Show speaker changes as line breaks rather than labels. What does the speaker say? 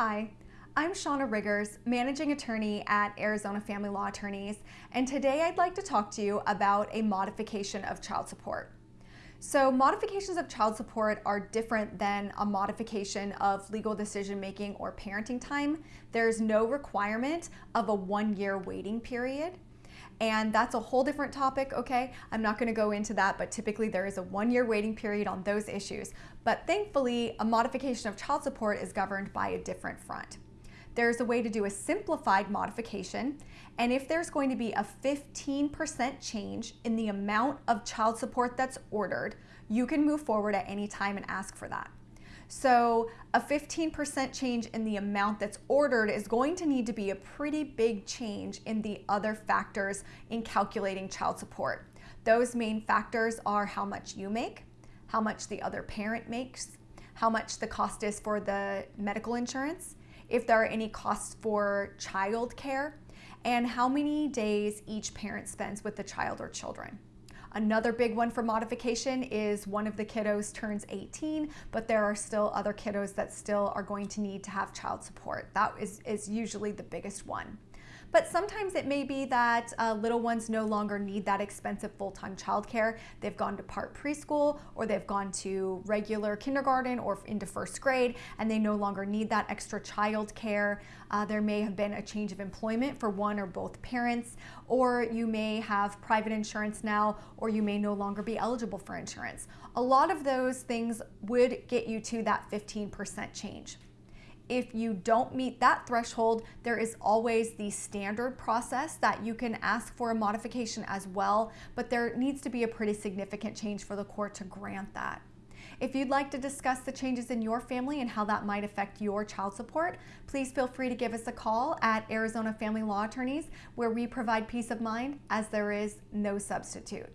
Hi, I'm Shauna Riggers, Managing Attorney at Arizona Family Law Attorneys, and today I'd like to talk to you about a modification of child support. So modifications of child support are different than a modification of legal decision making or parenting time. There's no requirement of a one year waiting period. And that's a whole different topic, okay? I'm not gonna go into that, but typically there is a one year waiting period on those issues. But thankfully, a modification of child support is governed by a different front. There's a way to do a simplified modification, and if there's going to be a 15% change in the amount of child support that's ordered, you can move forward at any time and ask for that. So a 15% change in the amount that's ordered is going to need to be a pretty big change in the other factors in calculating child support. Those main factors are how much you make, how much the other parent makes, how much the cost is for the medical insurance, if there are any costs for child care, and how many days each parent spends with the child or children. Another big one for modification is one of the kiddos turns 18, but there are still other kiddos that still are going to need to have child support. That is, is usually the biggest one. But sometimes it may be that uh, little ones no longer need that expensive full-time childcare. They've gone to part preschool or they've gone to regular kindergarten or into first grade and they no longer need that extra childcare. Uh, there may have been a change of employment for one or both parents or you may have private insurance now or you may no longer be eligible for insurance. A lot of those things would get you to that 15% change. If you don't meet that threshold, there is always the standard process that you can ask for a modification as well, but there needs to be a pretty significant change for the court to grant that. If you'd like to discuss the changes in your family and how that might affect your child support, please feel free to give us a call at Arizona Family Law Attorneys, where we provide peace of mind as there is no substitute.